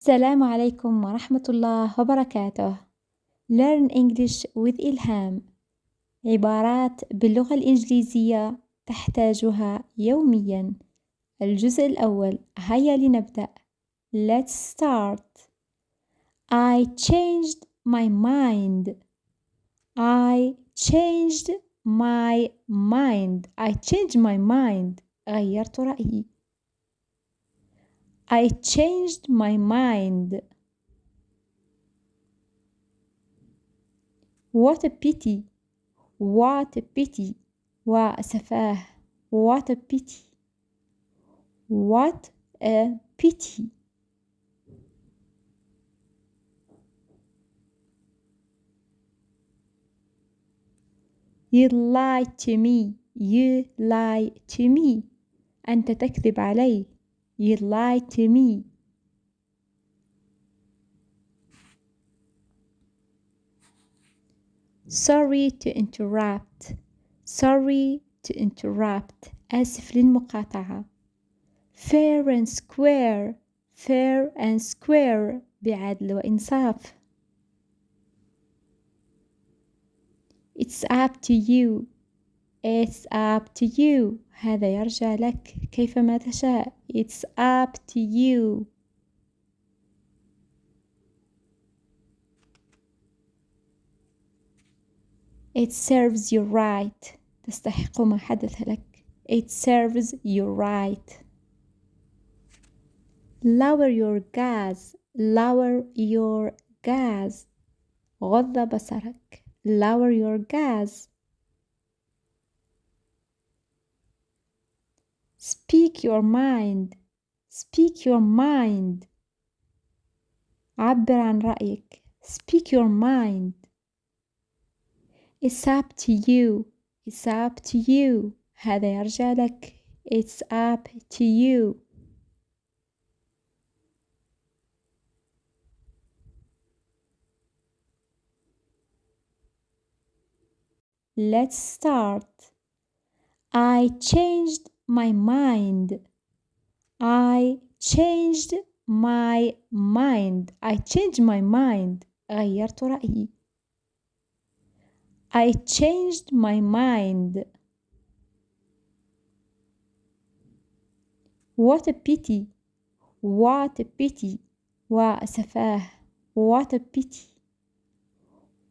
السلام عليكم ورحمة الله وبركاته. Learn English with إلهام. عبارات باللغة الإنجليزية تحتاجها يوميًا. الجزء الأول هيا لنبدأ. Let's start. I changed my mind. I changed my mind. I changed my mind. غيرت رأيي. I changed my mind. What a pity. What a pity. وأسفاه. What a pity. What a pity. You lie to me. You lie to me. أنت تكذب علي. You lie to me. Sorry to interrupt. Sorry to interrupt. آسف للمقاطعة. Fair and square. Fair and square. بعدل وإنصاف. It's up to you. It's up to you. هذا يرجع لك كيفما تشاء. It's up to you. It serves you right. تستحق ما حدث لك. It serves you right. Lower your gas. Lower your gas. غض بصرك. Lower your gas. Speak your mind. Speak your mind. عبر عن رأيك. Speak your mind. It's up to you. It's up to you. هذا يرجع لك. It's up to you. Let's start. I changed my mind. I changed my mind. I changed my mind. غيرت رأيي. I changed my mind. What a pity. What a pity. وأسفاه. What a pity.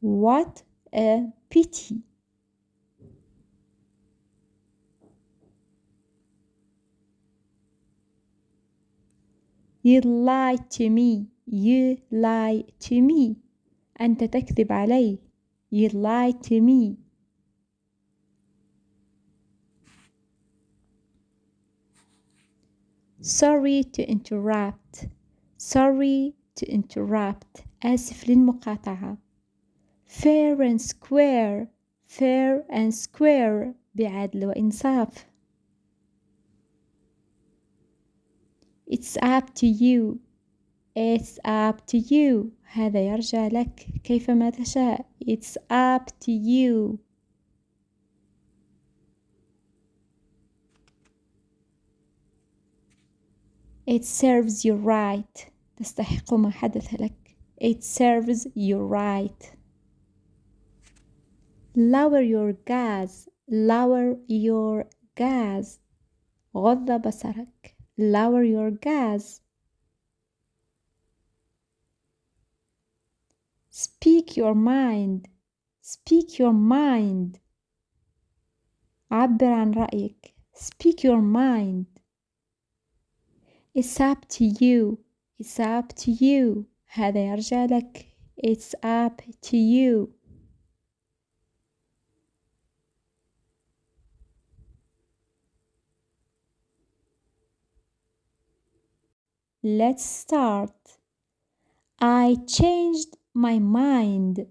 What a pity. You lie to me. You lie to me. أنت تكذب علي. You lie to me. Sorry to interrupt. Sorry to interrupt. آسف للمقاطعة. Fair and square. Fair and square. بعدل وإنصاف. It's up to you. It's up to you. هذا يرجع لك كيفما تشاء. It's up to you. It serves you right. تستحق ما حدث لك. It serves you right. Lower your gas. Lower your gas. غض بصرك. Lower your gas. Speak your mind. Speak your mind. عبر عن رأيك. Speak your mind. It's up to you. It's up to you. هذا يرجع لك. It's up to you. Let's start. I changed my mind.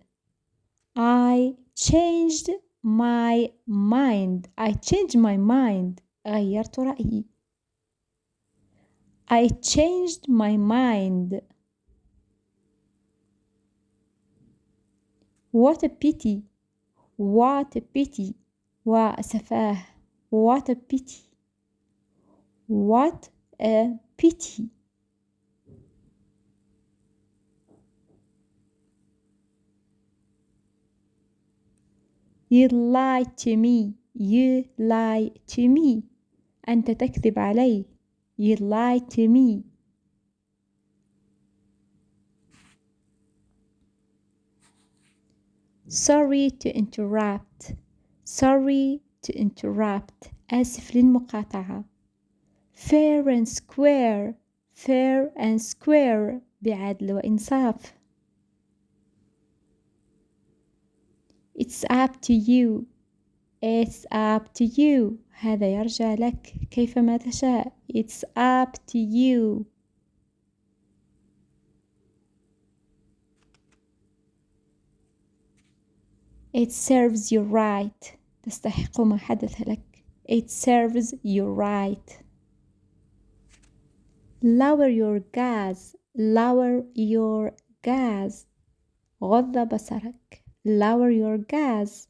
I changed my mind. I changed my mind. غيرت رأيي. I changed my mind. What a pity. What a pity. وأسفاه. What a pity. What a pity. You lie to me You lie to me أنت تكذب علي You lie to me Sorry to interrupt Sorry to interrupt آسف للمقاطعة Fair and square Fair and square بعدل وإنصاف It's up to you It's up to you هذا يرجع لك كيفما تشاء It's up to you It serves you right تستحق ما حدث لك It serves you right Lower your gas Lower your gas غض بصرك Lower your gas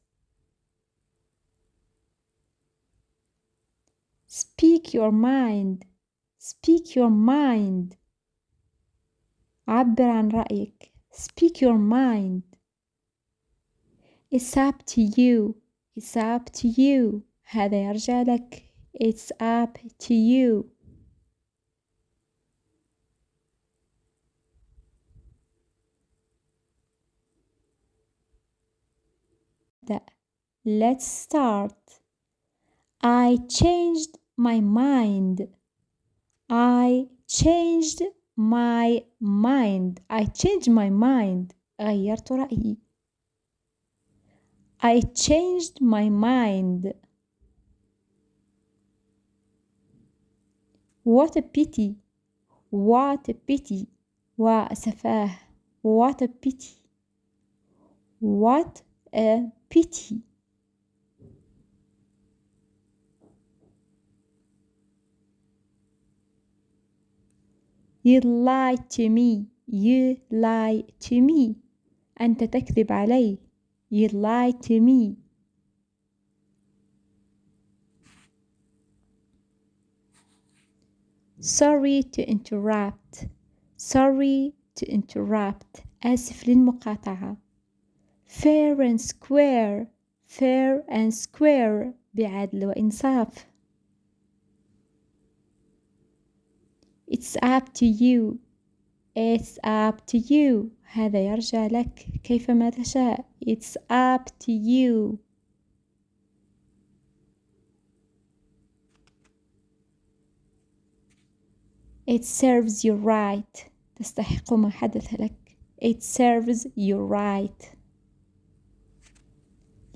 Speak your mind Speak your mind عبر عن رأيك Speak your mind It's up to you It's up to you هذا يرجع لك It's up to you Let's start I changed my mind I changed my mind I changed my mind غيرت رأيي I changed my mind What a pity What a pity وأسفاه What a pity What a pity You lie to me You lie to me أنت تكذب علي You lie to me Sorry to interrupt Sorry to interrupt آسف للمقاطعة Fair and square Fair and square بعدل وإنصاف It's up to you It's up to you هذا يرجع لك كيفما تشاء It's up to you It serves you right تستحق ما حدث لك It serves you right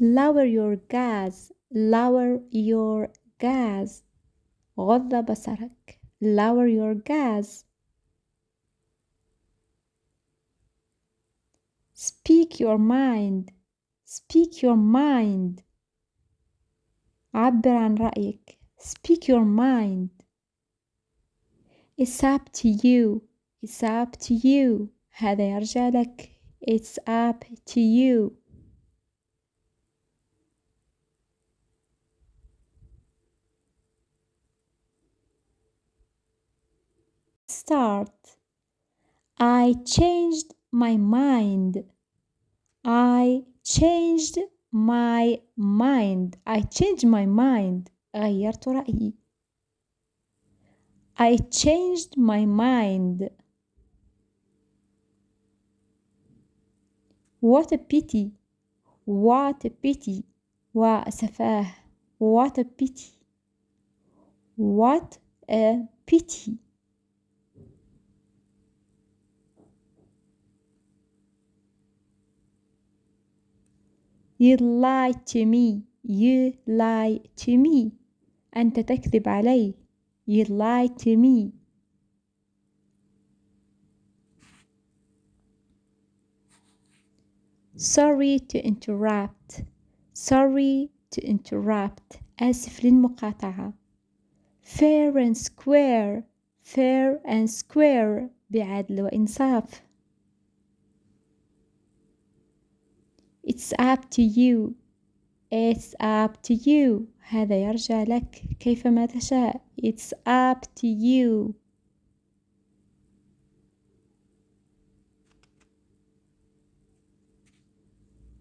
Lower your gas Lower your gas غض بصرك Lower your gas Speak your mind Speak your mind عبر عن رأيك Speak your mind It's up to you It's up to you هذا يرجع لك It's up to you Start I changed my mind I changed my mind I changed my mind غيرت رأيي I changed my mind What a pity What a pity وأسفاه What a pity What a pity You lie to me You lie to me أنت تكذب علي You lie to me Sorry to interrupt Sorry to interrupt آسف للمقاطعة Fair and square Fair and square بعدل وإنصاف It's up to you It's up to you هذا يرجع لك كيفما تشاء It's up to you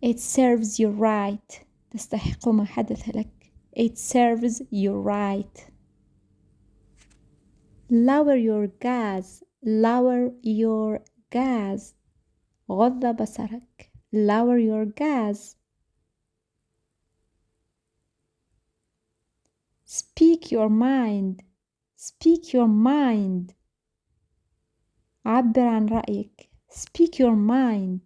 It serves you right تستحق ما حدث لك it serves you right lower your gas lower your gas غض بصرك lower your gas speak your mind speak your mind عبر عن رأيك speak your mind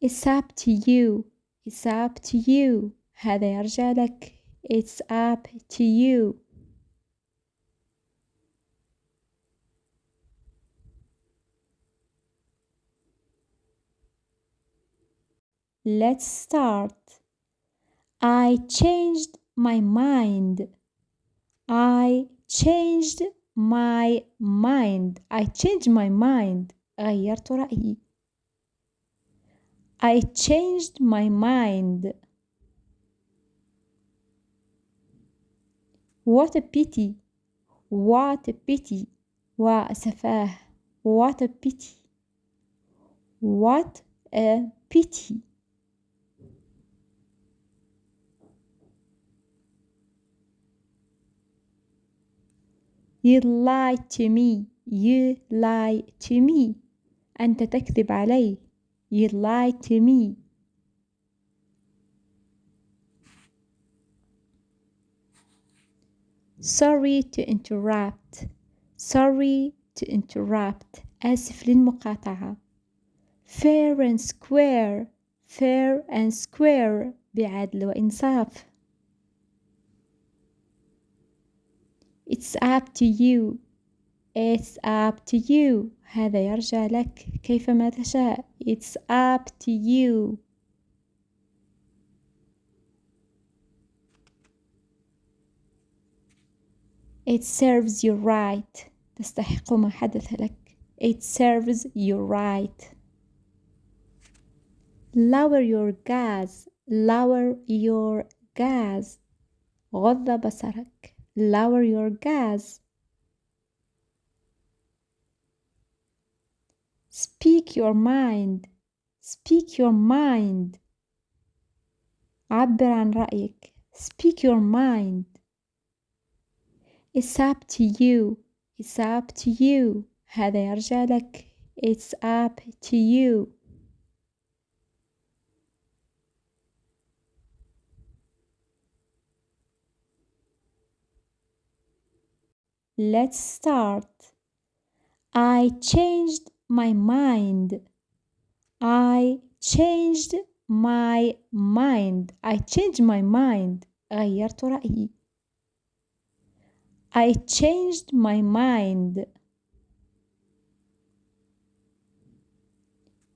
it's up to you it's up to you هذا يرجع لك it's up to you Let's start. I changed my mind. I changed my mind. I changed my mind. غيرت رأيي. I changed my mind. What a pity. What a pity. وأسفاه. What a pity. What a pity. You lie to me. You lie to me. أنت تكذب علي. You lie to me. Sorry to interrupt. Sorry to interrupt. آسف للمقاطعة. Fair and square. Fair and square. بعدل وإنصاف. It's up to you. It's up to you. هذا يرجع لك كيفما تشاء. It's up to you. It serves you right. تستحق ما حدث لك. It serves you right. Lower your gas. Lower your gas. غض بصرك. Lower your gas. Speak your mind. Speak your mind. عبر عن رأيك. Speak your mind. It's up to you. It's up to you. هذا يرجع لك. It's up to you. Let's start. I changed my mind. I changed my mind. I changed my mind. غيرت رأيي. I changed my mind.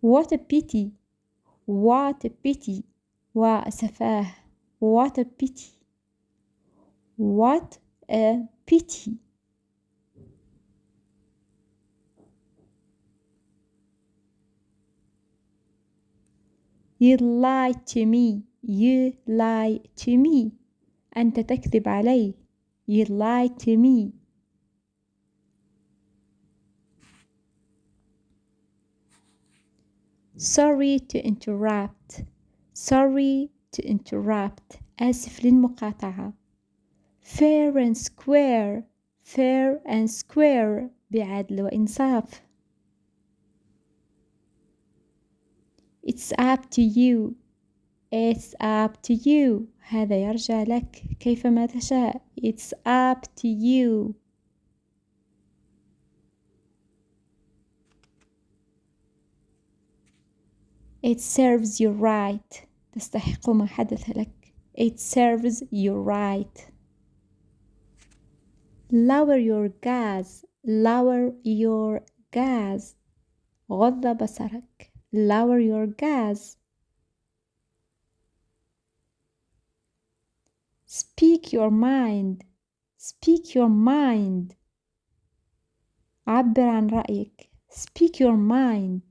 What a pity. What a pity. وأسفاه. What a pity. What a pity. You lie to me. You lie to me. أنت تكذب علي. You lie to me. Sorry to interrupt. Sorry to interrupt. آسف للمقاطعة. Fair and square. Fair and square. بعدل وإنصاف. It's up to you. It's up to you. هذا يرجع لك كيفما تشاء. It's up to you. It serves you right. تستحق ما حدث لك. It serves you right. Lower your gas. Lower your gas. غض بصرك. Lower your gas. Speak your mind. Speak your mind. عبر عن رأيك. Speak your mind.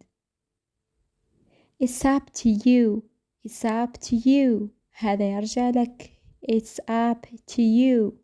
It's up to you. It's up to you. هذا يرجع لك. It's up to you.